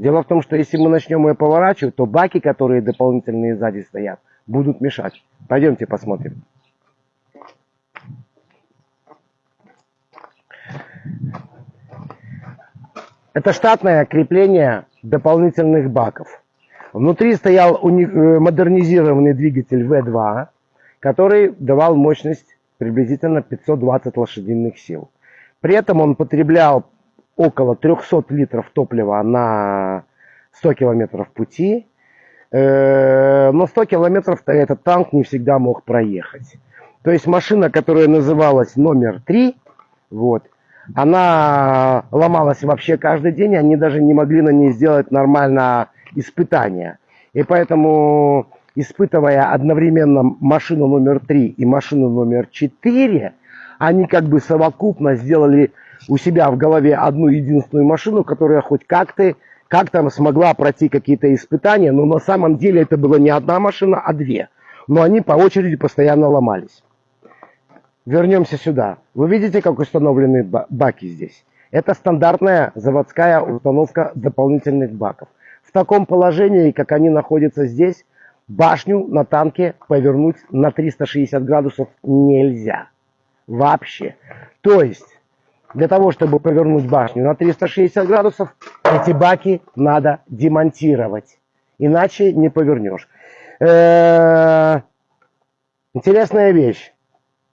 Дело в том, что если мы начнем ее поворачивать, то баки, которые дополнительные сзади стоят, будут мешать. Пойдемте посмотрим. Это штатное крепление дополнительных баков. Внутри стоял э, модернизированный двигатель V2, который давал мощность приблизительно 520 лошадиных сил. При этом он потреблял около 300 литров топлива на 100 километров пути. Э, но 100 километров этот танк не всегда мог проехать. То есть машина, которая называлась номер 3, вот, она ломалась вообще каждый день, они даже не могли на ней сделать нормально испытания. И поэтому, испытывая одновременно машину номер 3 и машину номер 4, они как бы совокупно сделали у себя в голове одну единственную машину, которая хоть как-то как там смогла пройти какие-то испытания, но на самом деле это была не одна машина, а две. Но они по очереди постоянно ломались. Вернемся сюда. Вы видите, как установлены баки здесь? Это стандартная заводская установка дополнительных баков. В таком положении, как они находятся здесь, башню на танке повернуть на 360 градусов нельзя. Вообще. То есть, для того, чтобы повернуть башню на 360 градусов, эти баки надо демонтировать. Иначе не повернешь. Э интересная вещь.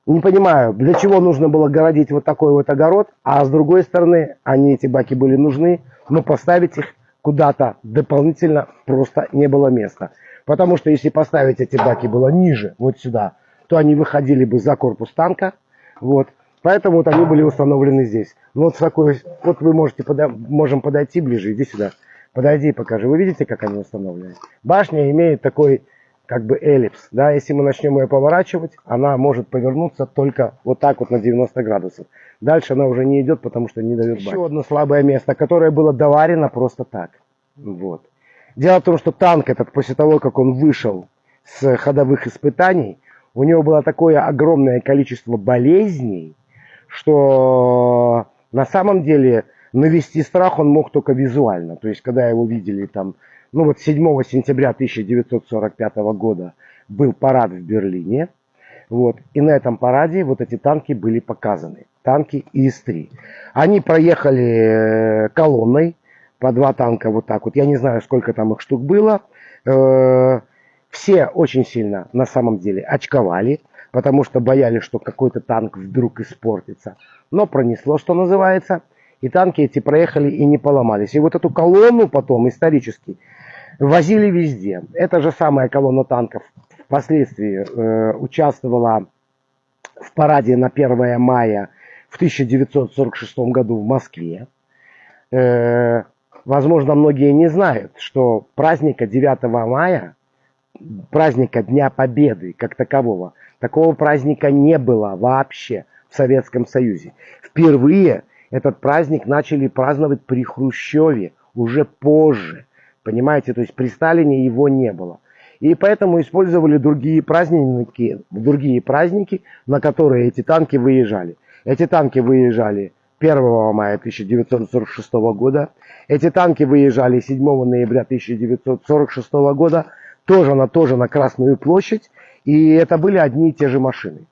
Не понимаю, для чего нужно было городить вот такой вот огород, а с другой стороны, они, эти баки были нужны, но поставить их куда-то дополнительно просто не было места. Потому что если поставить эти баки было ниже, вот сюда, то они выходили бы за корпус танка, вот, Поэтому вот они были установлены здесь. Ну, вот, такой, вот вы можете пода можем подойти ближе, иди сюда. Подойди и покажи. Вы видите, как они установлены? Башня имеет такой как бы эллипс. Да? Если мы начнем ее поворачивать, она может повернуться только вот так вот на 90 градусов. Дальше она уже не идет, потому что не дает. Еще одно слабое место, которое было доварено просто так. Вот. Дело в том, что танк этот, после того, как он вышел с ходовых испытаний, у него было такое огромное количество болезней, что на самом деле навести страх он мог только визуально. То есть, когда его видели там, ну вот 7 сентября 1945 года был парад в Берлине, вот, и на этом параде вот эти танки были показаны. Танки ИС-3. Они проехали э, колонной, по два танка вот так вот. Я не знаю, сколько там их штук было. Э, все очень сильно на самом деле очковали потому что боялись, что какой-то танк вдруг испортится. Но пронесло, что называется, и танки эти проехали и не поломались. И вот эту колонну потом исторически возили везде. Эта же самая колонна танков впоследствии э, участвовала в параде на 1 мая в 1946 году в Москве. Э, возможно, многие не знают, что праздника 9 мая, праздника Дня Победы как такового, Такого праздника не было вообще в Советском Союзе. Впервые этот праздник начали праздновать при Хрущеве, уже позже. Понимаете, то есть при Сталине его не было. И поэтому использовали другие праздники, другие праздники, на которые эти танки выезжали. Эти танки выезжали 1 мая 1946 года. Эти танки выезжали 7 ноября 1946 года, тоже на, тоже на Красную площадь. И это были одни и те же машины.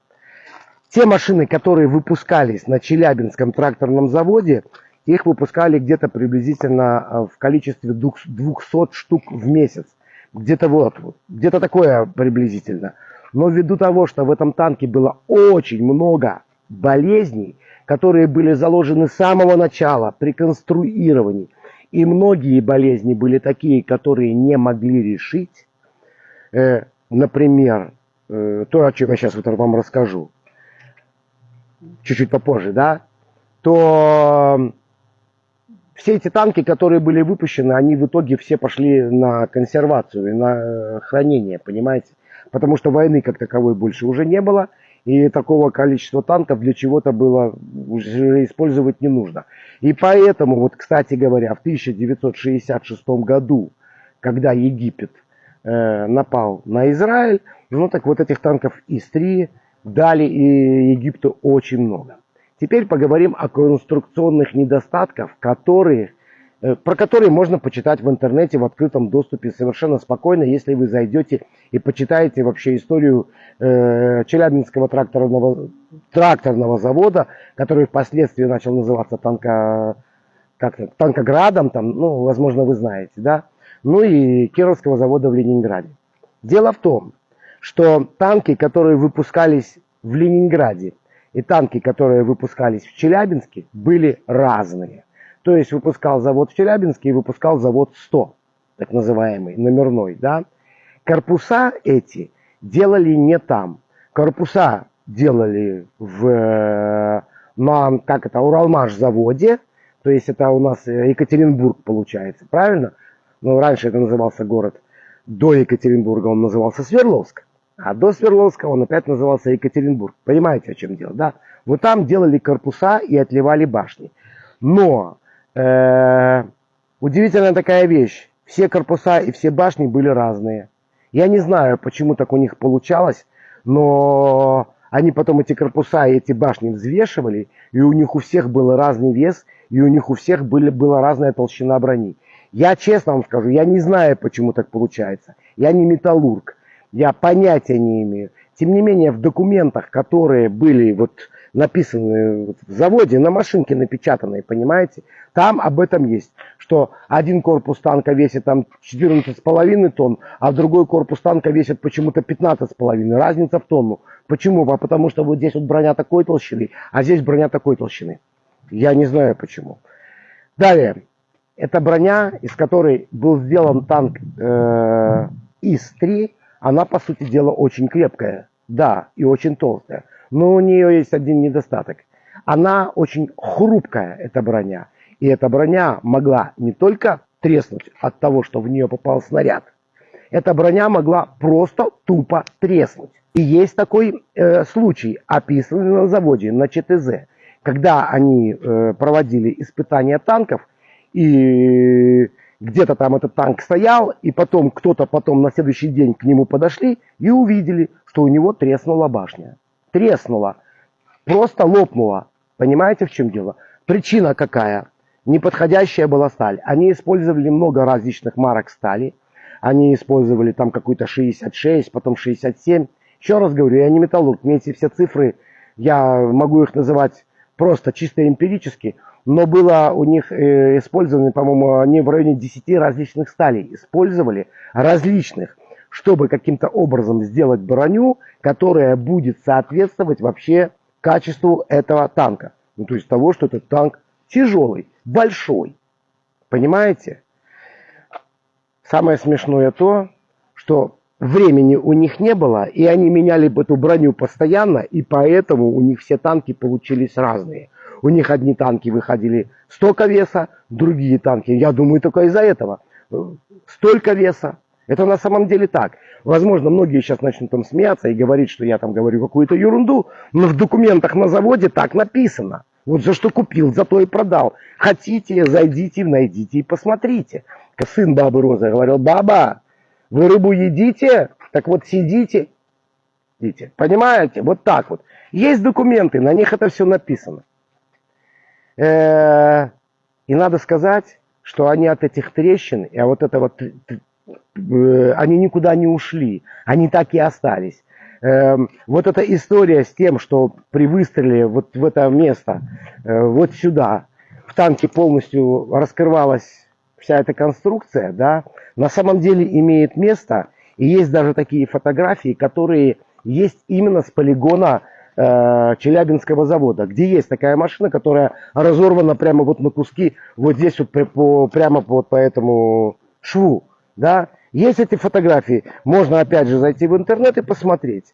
Те машины, которые выпускались на Челябинском тракторном заводе, их выпускали где-то приблизительно э, в количестве 200 штук в месяц. Где-то вот, где-то такое приблизительно. Но ввиду того, что в этом танке было очень много болезней, которые были заложены с самого начала при конструировании, и многие болезни были такие, которые не могли решить, э, например, Э, то, о чем я сейчас вот вам расскажу, чуть-чуть попозже, да, то все эти танки, которые были выпущены, они в итоге все пошли на консервацию на э, хранение, понимаете? Потому что войны как таковой больше уже не было, и такого количества танков для чего-то было уже использовать не нужно. И поэтому, вот, кстати говоря, в 1966 году, когда Египет напал на Израиль, ну так вот этих танков ИС-3 дали и Египту очень много. Теперь поговорим о конструкционных недостатках, которые э, про который можно почитать в интернете в открытом доступе совершенно спокойно, если вы зайдете и почитаете вообще историю э, Челябинского тракторного, тракторного завода, который впоследствии начал называться танка, как Танкоградом, там, ну, возможно, вы знаете, да, ну и Кировского завода в Ленинграде. Дело в том, что танки, которые выпускались в Ленинграде, и танки, которые выпускались в Челябинске, были разные. То есть выпускал завод в Челябинске и выпускал завод 100, так называемый, номерной. Да? Корпуса эти делали не там. Корпуса делали в, на, как это, Уралмаш заводе, то есть это у нас Екатеринбург получается, правильно? Ну, раньше это назывался город, до Екатеринбурга он назывался Свердловск. А до Свердловска он опять назывался Екатеринбург. Понимаете, о чем дело, да? Вот там делали корпуса и отливали башни. Но э, удивительная такая вещь. Все корпуса и все башни были разные. Я не знаю, почему так у них получалось, но они потом эти корпуса и эти башни взвешивали, и у них у всех был разный вес, и у них у всех были, была разная толщина брони. Я честно вам скажу, я не знаю, почему так получается. Я не металлург я понятия не имею. Тем не менее, в документах, которые были вот написаны в заводе, на машинке напечатанные, понимаете, там об этом есть, что один корпус танка весит там 14,5 тонн, а другой корпус танка весит почему-то 15,5, разница в тонну. Почему? А потому что вот здесь вот броня такой толщины, а здесь броня такой толщины. Я не знаю почему. Далее, это броня, из которой был сделан танк э, ИС-3, она, по сути дела, очень крепкая, да, и очень толстая. Но у нее есть один недостаток. Она очень хрупкая, эта броня. И эта броня могла не только треснуть от того, что в нее попал снаряд. Эта броня могла просто тупо треснуть. И есть такой э, случай, описанный на заводе, на ЧТЗ, когда они э, проводили испытания танков, и где-то там этот танк стоял, и потом кто-то потом на следующий день к нему подошли и увидели, что у него треснула башня. Треснула. Просто лопнула. Понимаете, в чем дело? Причина какая? Неподходящая была сталь. Они использовали много различных марок стали. Они использовали там какую-то 66, потом 67. Еще раз говорю, я не металлург. Мне эти все цифры, я могу их называть просто чисто эмпирически но было у них э, использовано, по-моему, они в районе 10 различных сталей использовали, различных, чтобы каким-то образом сделать броню, которая будет соответствовать вообще качеству этого танка. Ну, то есть того, что этот танк тяжелый, большой. Понимаете? Самое смешное то, что времени у них не было, и они меняли эту броню постоянно, и поэтому у них все танки получились разные. У них одни танки выходили столько веса, другие танки, я думаю, только из-за этого. Столько веса. Это на самом деле так. Возможно, многие сейчас начнут там смеяться и говорить, что я там говорю какую-то ерунду, но в документах на заводе так написано. Вот за что купил, за то и продал. Хотите, зайдите, найдите и посмотрите. Сын бабы Розы говорил, баба, вы рыбу едите, так вот сидите, едите. Понимаете? Вот так вот. Есть документы, на них это все написано. Э, и надо сказать, что они от этих трещин, и вот это вот, э, они никуда не ушли, они так и остались. Эм, вот эта история с тем, что при выстреле вот в это место, э, вот сюда, в танке полностью раскрывалась вся эта конструкция, да, на самом деле имеет место, и есть даже такие фотографии, которые есть именно с полигона Э, Челябинского завода, где есть такая машина, которая разорвана прямо вот на куски, вот здесь вот по, прямо вот по этому шву, да. Есть эти фотографии, можно опять же зайти в интернет и посмотреть.